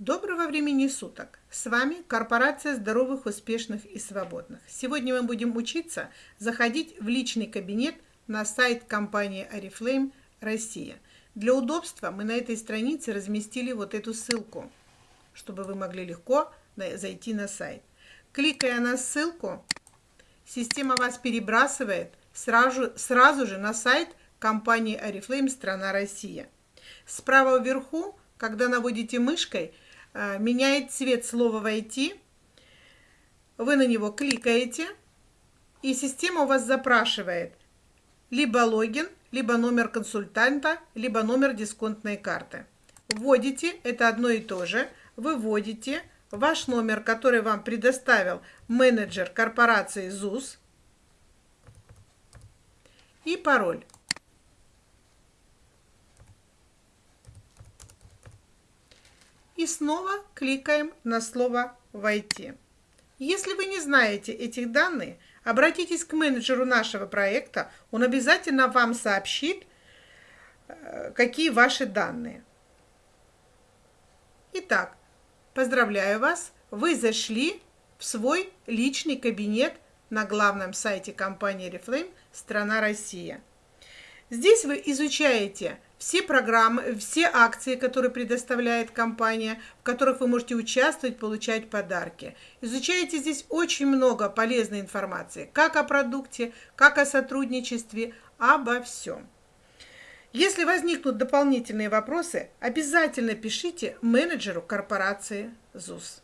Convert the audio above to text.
Доброго времени суток! С вами Корпорация здоровых, успешных и свободных. Сегодня мы будем учиться заходить в личный кабинет на сайт компании Oriflame Россия. Для удобства мы на этой странице разместили вот эту ссылку, чтобы вы могли легко зайти на сайт. Кликая на ссылку, система вас перебрасывает сразу, сразу же на сайт компании Oriflame страна Россия. Справа вверху, когда наводите мышкой, меняет цвет слова «Войти». Вы на него кликаете, и система у вас запрашивает либо логин, либо номер консультанта, либо номер дисконтной карты. Вводите, это одно и то же, выводите ваш номер, который вам предоставил менеджер корпорации ЗУС, и пароль. И снова кликаем на слово «Войти». Если вы не знаете этих данных, обратитесь к менеджеру нашего проекта, он обязательно вам сообщит, э, какие ваши данные. Итак, поздравляю вас, вы зашли в свой личный кабинет на главном сайте компании Reflame «Страна Россия». Здесь вы изучаете все программы, все акции, которые предоставляет компания, в которых вы можете участвовать, получать подарки. Изучаете здесь очень много полезной информации, как о продукте, как о сотрудничестве, обо всем. Если возникнут дополнительные вопросы, обязательно пишите менеджеру корпорации ЗУС.